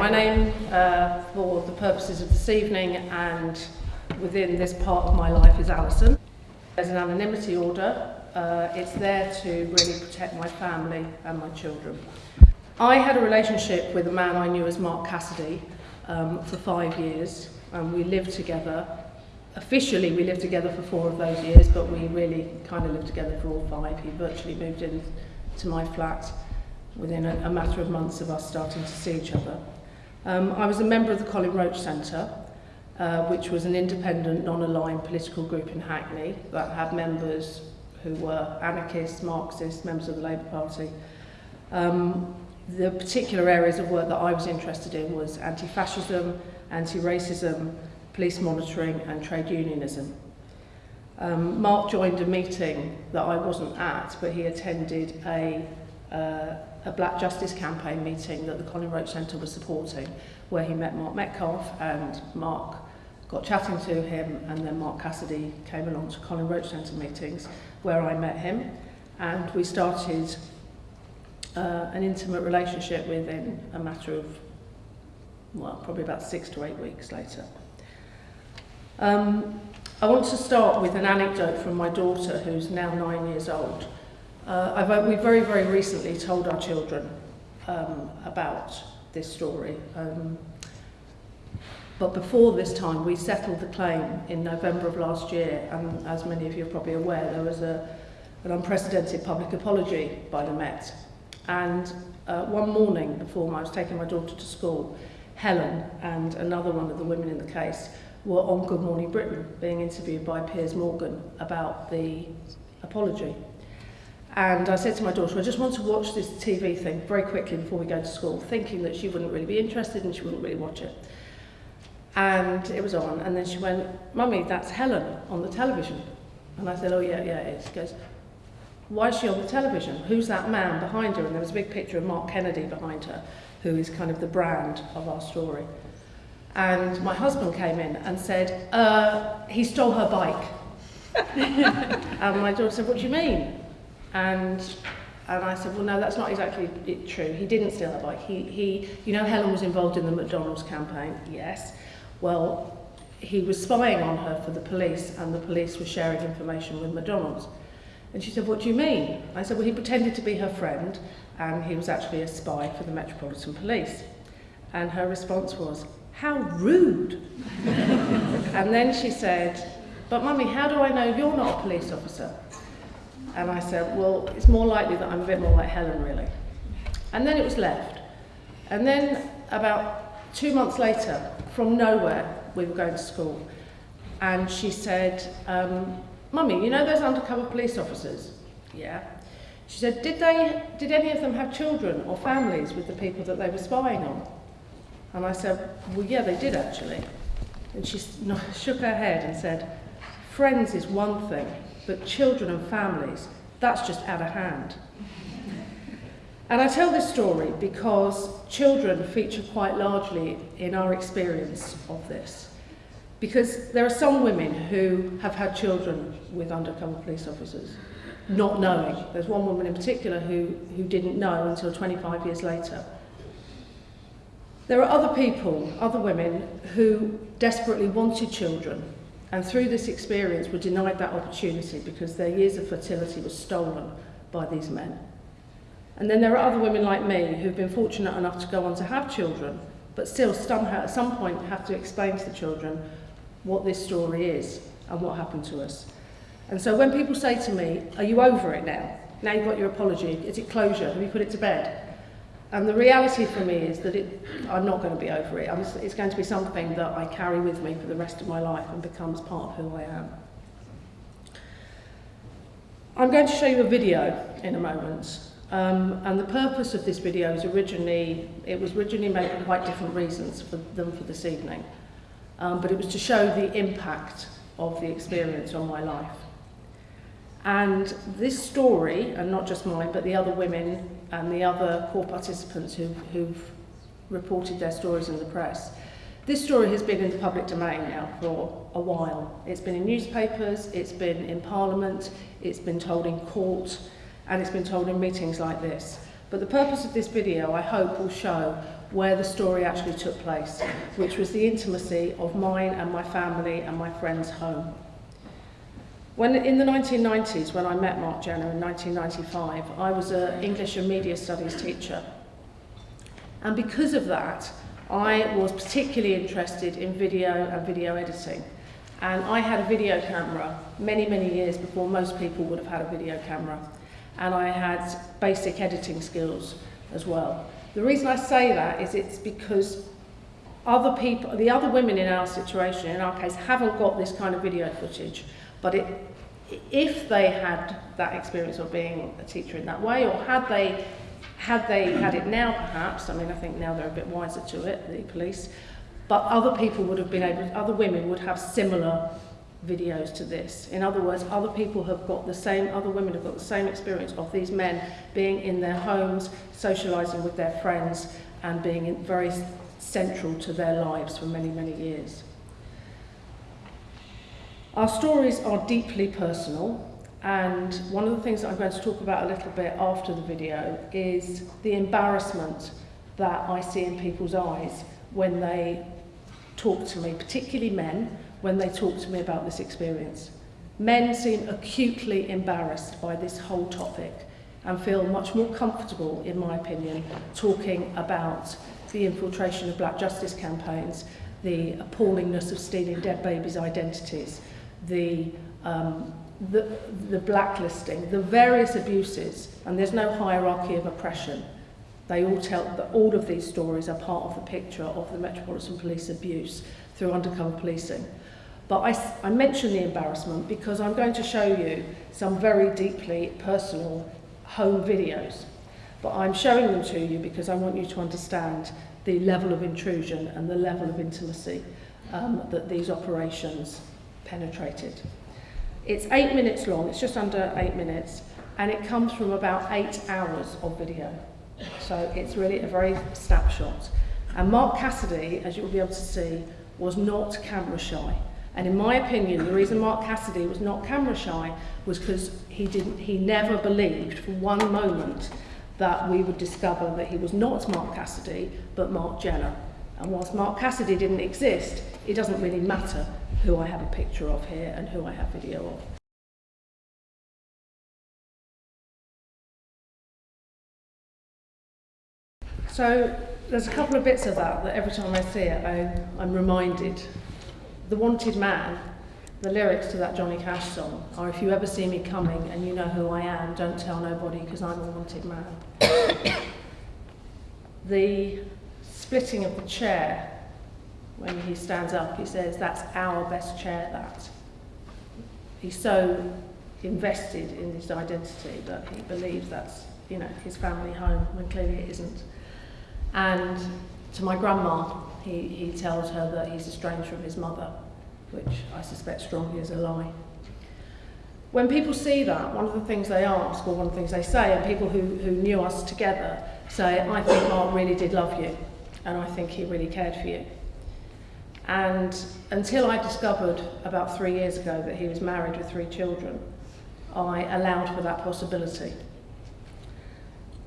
My name, uh, for the purposes of this evening and within this part of my life, is Alison. There's an anonymity order. Uh, it's there to really protect my family and my children. I had a relationship with a man I knew as Mark Cassidy um, for five years, and we lived together. Officially, we lived together for four of those years, but we really kind of lived together for all five. He virtually moved in to my flat within a, a matter of months of us starting to see each other. Um, I was a member of the Colin Roach Centre, uh, which was an independent, non-aligned political group in Hackney that had members who were anarchists, Marxists, members of the Labour Party. Um, the particular areas of work that I was interested in was anti-fascism, anti-racism, police monitoring and trade unionism. Um, Mark joined a meeting that I wasn't at, but he attended a uh, a Black Justice campaign meeting that the Colin Roach Centre was supporting, where he met Mark Metcalf and Mark got chatting to him and then Mark Cassidy came along to Colin Roach Centre meetings where I met him and we started uh, an intimate relationship within a matter of, well, probably about six to eight weeks later. Um, I want to start with an anecdote from my daughter who's now nine years old. Uh, I've, we very, very recently told our children um, about this story. Um, but before this time, we settled the claim in November of last year, and as many of you are probably aware, there was a, an unprecedented public apology by the Met. And uh, one morning before I was taking my daughter to school, Helen and another one of the women in the case were on Good Morning Britain being interviewed by Piers Morgan about the apology. And I said to my daughter, I just want to watch this TV thing very quickly before we go to school, thinking that she wouldn't really be interested and she wouldn't really watch it. And it was on, and then she went, Mummy, that's Helen on the television. And I said, oh yeah, yeah, it is. She goes, why is she on the television? Who's that man behind her? And there was a big picture of Mark Kennedy behind her, who is kind of the brand of our story. And my husband came in and said, uh, he stole her bike. and my daughter said, what do you mean? And and I said, well, no, that's not exactly true. He didn't steal her bike. He, he, you know, Helen was involved in the McDonald's campaign. Yes. Well, he was spying on her for the police, and the police were sharing information with McDonald's. And she said, what do you mean? I said, well, he pretended to be her friend, and he was actually a spy for the Metropolitan Police. And her response was, how rude. and then she said, but mummy, how do I know you're not a police officer? And I said, well, it's more likely that I'm a bit more like Helen, really. And then it was left. And then about two months later, from nowhere, we were going to school. And she said, um, Mummy, you know those undercover police officers? Yeah. She said, did, they, did any of them have children or families with the people that they were spying on? And I said, well, yeah, they did actually. And she shook her head and said, friends is one thing, but children and families, that's just out of hand. And I tell this story because children feature quite largely in our experience of this. Because there are some women who have had children with undercover police officers, not knowing. There's one woman in particular who, who didn't know until 25 years later. There are other people, other women, who desperately wanted children and through this experience were denied that opportunity because their years of fertility was stolen by these men. And then there are other women like me who've been fortunate enough to go on to have children, but still somehow at some point have to explain to the children what this story is and what happened to us. And so when people say to me, are you over it now? Now you've got your apology, is it closure? Have you put it to bed? And the reality for me is that it, I'm not going to be over it. I'm, it's going to be something that I carry with me for the rest of my life and becomes part of who I am. I'm going to show you a video in a moment. Um, and the purpose of this video is originally, it was originally made for quite different reasons for, than for this evening. Um, but it was to show the impact of the experience on my life. And this story, and not just mine, but the other women and the other core participants who've, who've reported their stories in the press, this story has been in the public domain now for a while. It's been in newspapers, it's been in Parliament, it's been told in court, and it's been told in meetings like this. But the purpose of this video, I hope, will show where the story actually took place, which was the intimacy of mine and my family and my friends' home. When, in the 1990s, when I met Mark Jenner in 1995, I was an English and Media Studies teacher. And because of that, I was particularly interested in video and video editing. And I had a video camera many, many years before most people would have had a video camera. And I had basic editing skills as well. The reason I say that is it's because other people, the other women in our situation, in our case, haven't got this kind of video footage. But it, if they had that experience of being a teacher in that way, or had they had they had it now perhaps, I mean I think now they're a bit wiser to it, the police, but other people would have been able, other women would have similar videos to this. In other words, other people have got the same, other women have got the same experience of these men being in their homes, socialising with their friends, and being in, very central to their lives for many, many years. Our stories are deeply personal, and one of the things that I'm going to talk about a little bit after the video is the embarrassment that I see in people's eyes when they talk to me, particularly men, when they talk to me about this experience. Men seem acutely embarrassed by this whole topic and feel much more comfortable, in my opinion, talking about the infiltration of black justice campaigns, the appallingness of stealing dead babies' identities, the um, the, the blacklisting, the various abuses, and there's no hierarchy of oppression. They all tell that all of these stories are part of the picture of the Metropolitan Police abuse through undercover policing. But I, I mention the embarrassment because I'm going to show you some very deeply personal home videos. But I'm showing them to you because I want you to understand the level of intrusion and the level of intimacy um, that these operations penetrated. It's eight minutes long, it's just under eight minutes, and it comes from about eight hours of video. So it's really a very snapshot. And Mark Cassidy, as you'll be able to see, was not camera shy. And in my opinion, the reason Mark Cassidy was not camera shy was because he didn't he never believed for one moment that we would discover that he was not Mark Cassidy, but Mark Jenner. And whilst Mark Cassidy didn't exist, it doesn't really matter who I have a picture of here and who I have video of. So there's a couple of bits of that that every time I see it I, I'm reminded. The Wanted Man, the lyrics to that Johnny Cash song are if you ever see me coming and you know who I am, don't tell nobody because I'm a wanted man. the splitting of the chair when he stands up, he says, that's our best chair, that. He's so invested in his identity that he believes that's, you know, his family home, when clearly it isn't. And to my grandma, he, he tells her that he's estranged from his mother, which I suspect strongly is a lie. When people see that, one of the things they ask, or one of the things they say, and people who, who knew us together say, I think Mark really did love you, and I think he really cared for you. And until I discovered about three years ago that he was married with three children, I allowed for that possibility.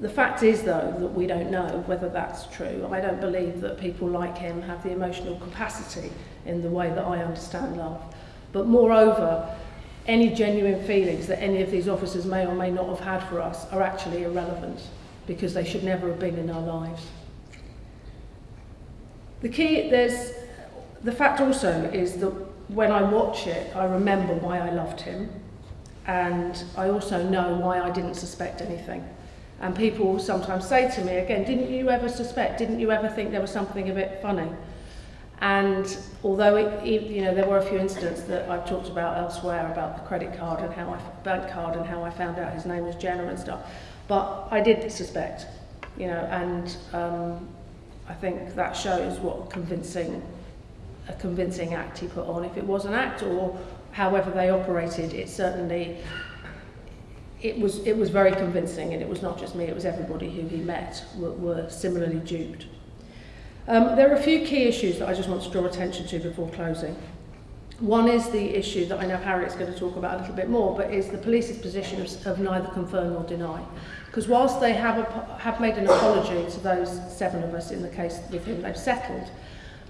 The fact is, though, that we don't know whether that's true. I don't believe that people like him have the emotional capacity in the way that I understand love. But moreover, any genuine feelings that any of these officers may or may not have had for us are actually irrelevant because they should never have been in our lives. The key, there's the fact also is that when I watch it, I remember why I loved him, and I also know why I didn't suspect anything. And people sometimes say to me, again, didn't you ever suspect, didn't you ever think there was something a bit funny? And although it, you know there were a few incidents that I've talked about elsewhere about the credit card and how I bank card and how I found out his name was Jenner and stuff, but I did suspect, you know, and um, I think that shows what convincing a convincing act he put on. If it was an act or however they operated, it certainly it was it was very convincing, and it was not just me; it was everybody who he met were, were similarly duped. Um, there are a few key issues that I just want to draw attention to before closing. One is the issue that I know Harriet's going to talk about a little bit more, but is the police's position of, of neither confirm nor deny. Because whilst they have, a, have made an apology to those seven of us in the case with whom they've settled,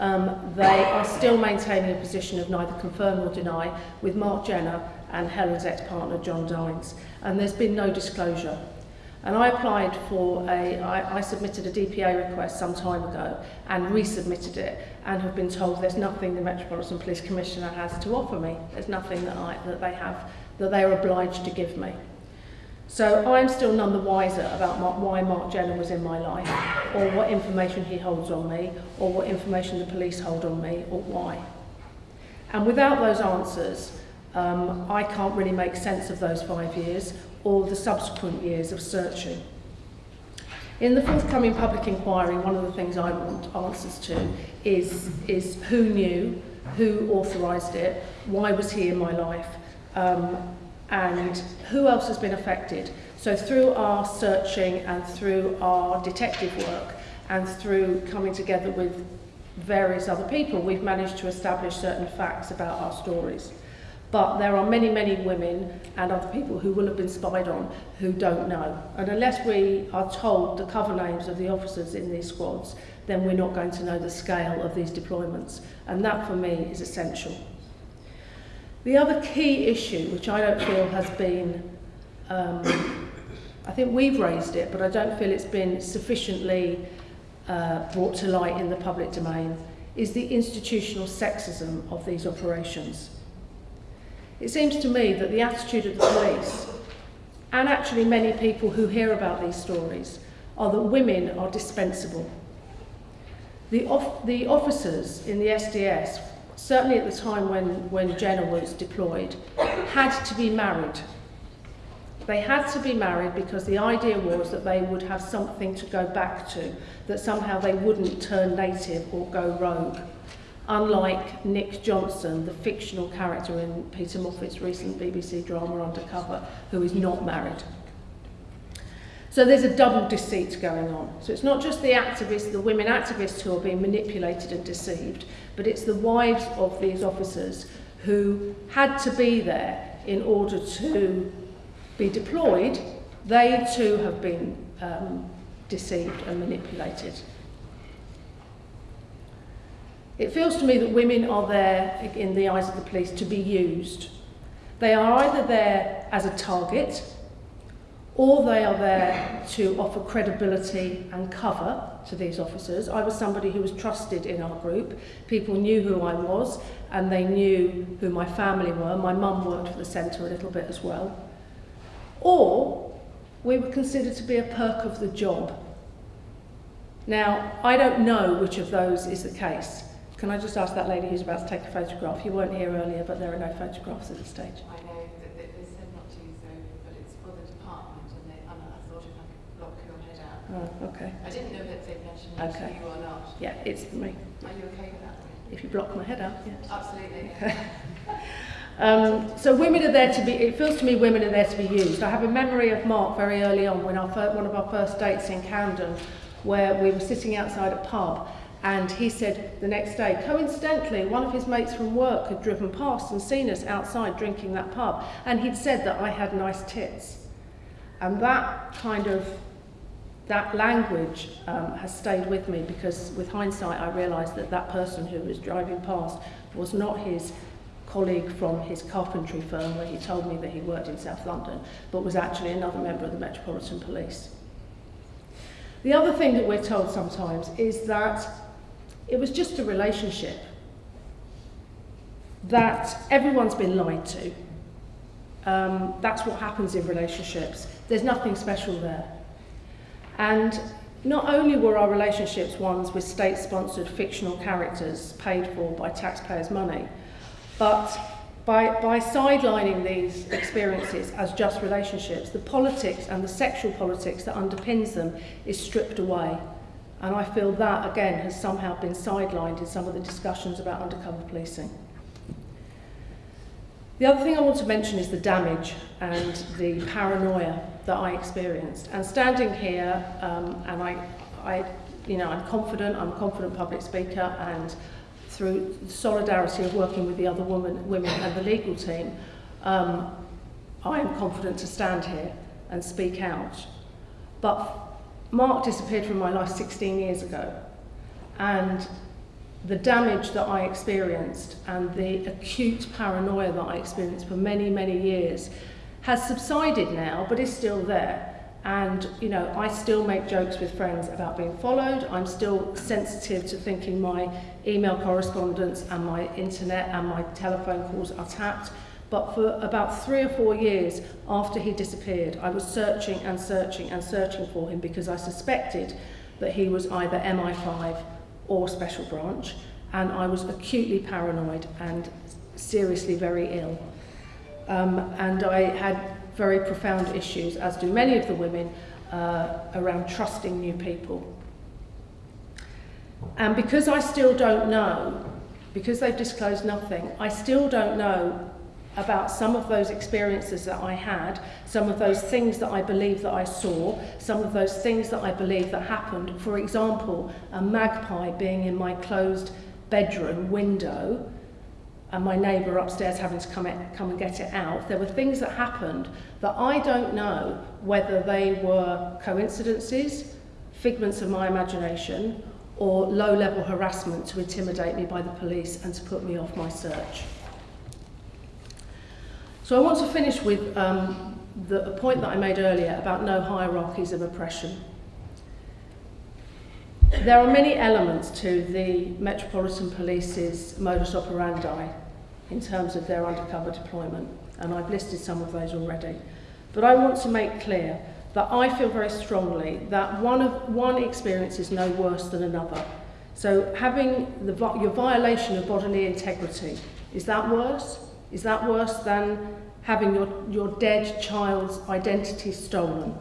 um, they are still maintaining a position of neither confirm nor deny with Mark Jenner and Helen's ex-partner John Dines. And there's been no disclosure. And I applied for a, I, I submitted a DPA request some time ago and resubmitted it and have been told there's nothing the Metropolitan Police Commissioner has to offer me. There's nothing that, I, that they have, that they are obliged to give me. So I'm still none the wiser about Mark, why Mark Jenner was in my life, or what information he holds on me, or what information the police hold on me, or why. And without those answers, um, I can't really make sense of those five years, or the subsequent years of searching. In the forthcoming public inquiry, one of the things I want answers to is, is who knew, who authorised it, why was he in my life, um, and who else has been affected. So through our searching and through our detective work and through coming together with various other people, we've managed to establish certain facts about our stories. But there are many, many women and other people who will have been spied on who don't know. And unless we are told the cover names of the officers in these squads, then we're not going to know the scale of these deployments. And that, for me, is essential. The other key issue, which I don't feel has been, um, I think we've raised it, but I don't feel it's been sufficiently uh, brought to light in the public domain, is the institutional sexism of these operations. It seems to me that the attitude of the police, and actually many people who hear about these stories, are that women are dispensable. The, off the officers in the SDS, certainly at the time when, when Jenna was deployed, had to be married. They had to be married because the idea was that they would have something to go back to, that somehow they wouldn't turn native or go rogue. Unlike Nick Johnson, the fictional character in Peter Moffat's recent BBC drama Undercover, who is not married. So there's a double deceit going on. So it's not just the activists, the women activists who are being manipulated and deceived, but it's the wives of these officers who had to be there in order to be deployed. They too have been um, deceived and manipulated. It feels to me that women are there, in the eyes of the police, to be used. They are either there as a target, or they are there to offer credibility and cover to these officers. I was somebody who was trusted in our group. People knew who I was, and they knew who my family were. My mum worked for the centre a little bit as well. Or we were considered to be a perk of the job. Now, I don't know which of those is the case. Can I just ask that lady who's about to take a photograph? You weren't here earlier, but there are no photographs at this stage. I know that they, they said not to use them, but it's for the department, and, they, and I thought if I could block your head out. Oh, okay. I didn't know that they'd mentioned it Okay. to you or not. Yeah, it's for me. Are you okay with that? If you block my head out, yes. Absolutely. Um, so women are there to be, it feels to me women are there to be used. I have a memory of Mark very early on when our one of our first dates in Camden where we were sitting outside a pub and he said the next day, coincidentally, one of his mates from work had driven past and seen us outside drinking that pub and he'd said that I had nice tits. And that kind of, that language um, has stayed with me because with hindsight I realised that that person who was driving past was not his colleague from his carpentry firm where he told me that he worked in South London, but was actually another member of the Metropolitan Police. The other thing that we're told sometimes is that it was just a relationship, that everyone's been lied to. Um, that's what happens in relationships. There's nothing special there. And not only were our relationships ones with state-sponsored fictional characters paid for by taxpayers' money, but by, by sidelining these experiences as just relationships, the politics and the sexual politics that underpins them is stripped away. And I feel that, again, has somehow been sidelined in some of the discussions about undercover policing. The other thing I want to mention is the damage and the paranoia that I experienced. And standing here, um, and I, I, you know, I'm confident, I'm a confident public speaker, and through the solidarity of working with the other woman, women and the legal team, um, I am confident to stand here and speak out. But Mark disappeared from my life 16 years ago, and the damage that I experienced and the acute paranoia that I experienced for many, many years has subsided now, but is still there. And, you know, I still make jokes with friends about being followed. I'm still sensitive to thinking my email correspondence and my internet and my telephone calls are tapped. But for about three or four years after he disappeared, I was searching and searching and searching for him because I suspected that he was either MI5 or Special Branch, and I was acutely paranoid and seriously very ill. Um, and I had very profound issues, as do many of the women, uh, around trusting new people. And because I still don't know, because they've disclosed nothing, I still don't know about some of those experiences that I had, some of those things that I believe that I saw, some of those things that I believe that happened. For example, a magpie being in my closed bedroom window and my neighbour upstairs having to come, come and get it out. There were things that happened that I don't know whether they were coincidences, figments of my imagination, or low-level harassment to intimidate me by the police and to put me off my search. So I want to finish with um, the a point that I made earlier about no hierarchies of oppression. There are many elements to the Metropolitan Police's modus operandi in terms of their undercover deployment, and I've listed some of those already. But I want to make clear that I feel very strongly that one, of, one experience is no worse than another. So having the, your violation of bodily integrity, is that worse? Is that worse than having your, your dead child's identity stolen?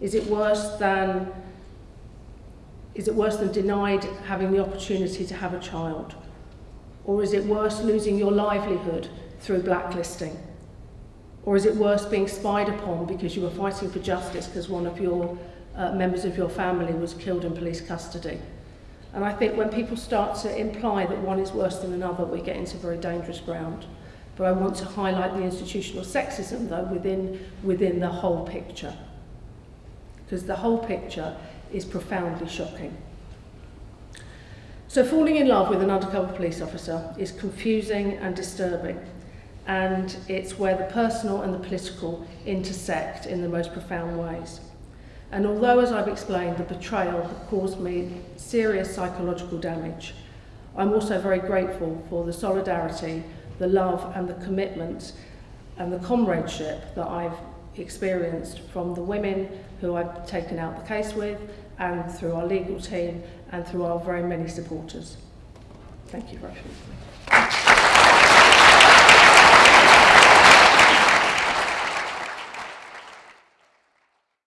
Is it worse than is it worse than denied having the opportunity to have a child? Or is it worse losing your livelihood through blacklisting? Or is it worse being spied upon because you were fighting for justice because one of your uh, members of your family was killed in police custody? And I think when people start to imply that one is worse than another, we get into very dangerous ground. But I want to highlight the institutional sexism, though, within, within the whole picture. Because the whole picture is profoundly shocking. So falling in love with an undercover police officer is confusing and disturbing. And it's where the personal and the political intersect in the most profound ways. And although, as I've explained, the betrayal has caused me serious psychological damage, I'm also very grateful for the solidarity the love and the commitment and the comradeship that I've experienced from the women who I've taken out the case with and through our legal team and through our very many supporters. Thank you very much.